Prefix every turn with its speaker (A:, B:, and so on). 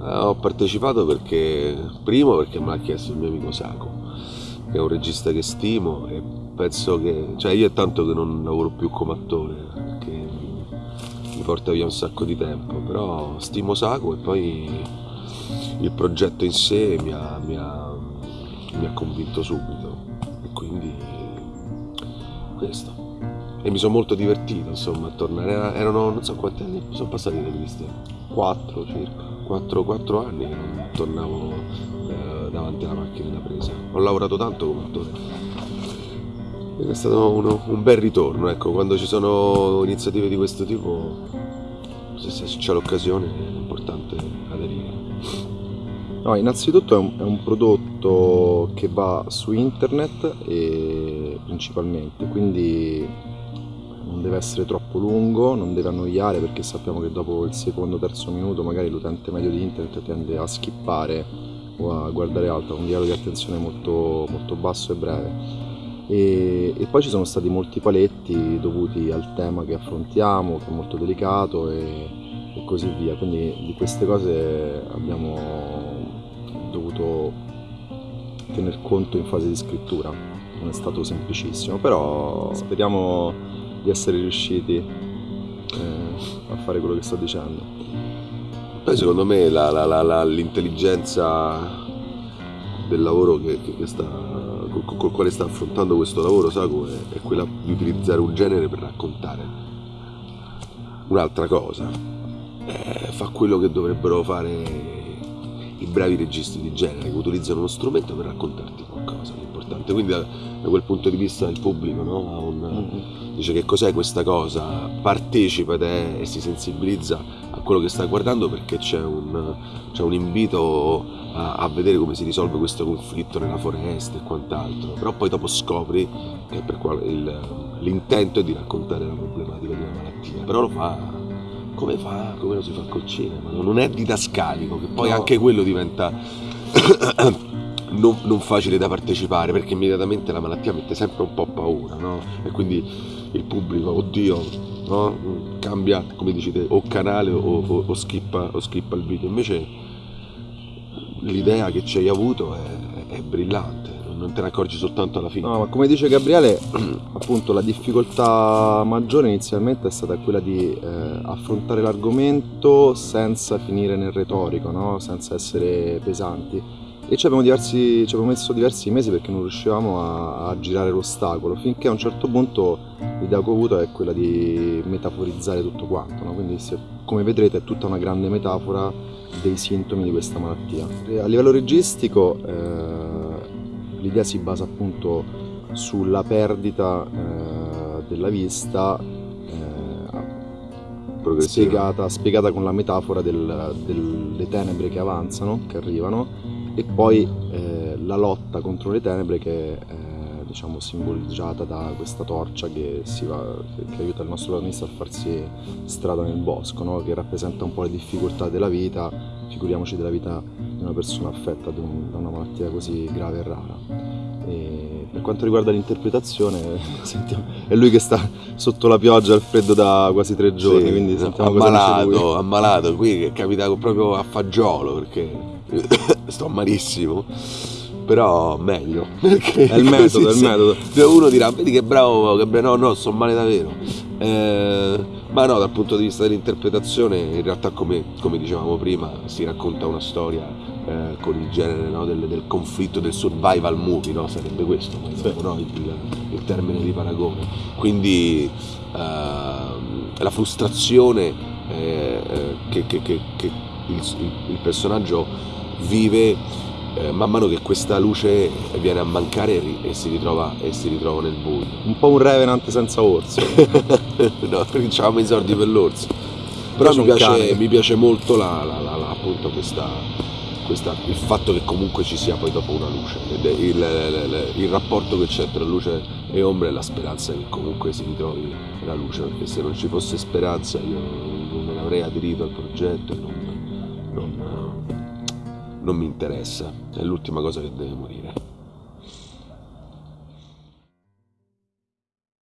A: Eh, ho partecipato perché, primo perché me l'ha chiesto il mio amico Saco, che è un regista che stimo e penso che, cioè io è tanto che non lavoro più come attore, che mi porta via un sacco di tempo, però stimo Saco e poi il progetto in sé mi ha, mi ha, mi ha convinto subito. E quindi questo. E mi sono molto divertito insomma a tornare, erano non so quanti anni sono passati da Cristian, 4 circa, 4, 4 anni che non tornavo eh, davanti alla macchina da presa. Ho lavorato tanto come attore. Ed è stato uno, un bel ritorno, ecco, quando ci sono iniziative di questo tipo, se, c'è l'occasione è importante aderire.
B: No, innanzitutto è un, è un, prodotto che va su internet principalmente, quindi non deve essere troppo lungo, non deve annoiare perché sappiamo che dopo il secondo o terzo minuto magari l'utente medio di internet tende a skippare o a guardare altro, un livello di attenzione molto, molto basso e breve. E, e, poi ci sono stati molti paletti dovuti al tema che affrontiamo, che è molto delicato e, e così via. Quindi di queste cose abbiamo dovuto tener conto in fase di scrittura. Non è stato semplicissimo, però speriamo di essere riusciti eh, a fare quello che sto dicendo.
A: Poi secondo me la, la, la, l'intelligenza del lavoro che, che, che sta, col, col, quale sta affrontando questo lavoro Saco è, è quella di utilizzare un genere per raccontare un'altra cosa. Eh, fa quello che dovrebbero fare i bravi registi di genere che utilizzano uno strumento per raccontarti qualcosa importante. Quindi da, da quel punto di vista il pubblico no? un, mm-hmm. dice che cos'è questa cosa, partecipa è, e si sensibilizza a quello che sta guardando perché c'è un, c'è un invito a, a, vedere come si risolve questo conflitto nella foresta e quant'altro. Però poi dopo scopri che il, l'intento è di raccontare la problematica di una malattia, però lo fa come fa, come lo si fa col cinema, non è didascalico, che poi no. anche quello diventa non, non, facile da partecipare perché immediatamente la malattia mette sempre un po' paura, no? E quindi il pubblico, oddio, no? cambia, come dicete, o canale o, o, o, skippa, o skippa il video. Invece l'idea che ci hai avuto è, è brillante non te ne accorgi soltanto alla fine.
B: No, ma come dice Gabriele, appunto la difficoltà maggiore inizialmente è stata quella di eh, affrontare l'argomento senza finire nel retorico, no? senza essere pesanti. E ci abbiamo, diversi, ci abbiamo, messo diversi mesi perché non riuscivamo a, a, girare l'ostacolo, finché a un certo punto l'idea che ho avuto è quella di metaforizzare tutto quanto, no? quindi se, come vedrete è tutta una grande metafora dei sintomi di questa malattia. A livello registico eh, l'idea si basa appunto sulla perdita eh, della vista eh, spiegata, spiegata, con la metafora del, delle tenebre che avanzano, che arrivano e poi eh, la lotta contro le tenebre che è diciamo, simboleggiata da questa torcia che, va, che, che, aiuta il nostro protagonista a farsi strada nel bosco, no? che rappresenta un po' le difficoltà della vita, figuriamoci della vita di una persona affetta da, un, da una malattia così grave e rara. E per quanto riguarda l'interpretazione, sentiamo, è lui che sta sotto la pioggia al freddo da quasi tre giorni, sì, quindi sentiamo
A: ammalato, ammalato, qui è capitato proprio a fagiolo perché sto malissimo però meglio
B: è il metodo, è il metodo
A: uno dirà vedi che bravo che no no sto male davvero eh, ma no dal punto di vista dell'interpretazione in realtà come, come dicevamo prima si racconta una storia eh, con il genere no, del, del, conflitto del survival movie no? sarebbe questo sì. no? il, il, termine di paragone quindi eh, la frustrazione eh, eh, che, che, che, che il, il personaggio vive eh, man mano che questa luce viene a mancare e si ritrova, e si ritrova nel buio.
B: Un po' un Revenant senza orso.
A: no, avevamo i soldi per l'orso. Però mi piace, mi piace, molto la, la, la, appunto questa, questa, il fatto che comunque ci sia poi dopo una luce, il, il, il, rapporto che c'è tra luce e ombra e la speranza che comunque si ritrovi la luce, perché se non ci fosse speranza io non me ne avrei aderito al progetto e non non mi interessa, è l'ultima cosa che deve morire.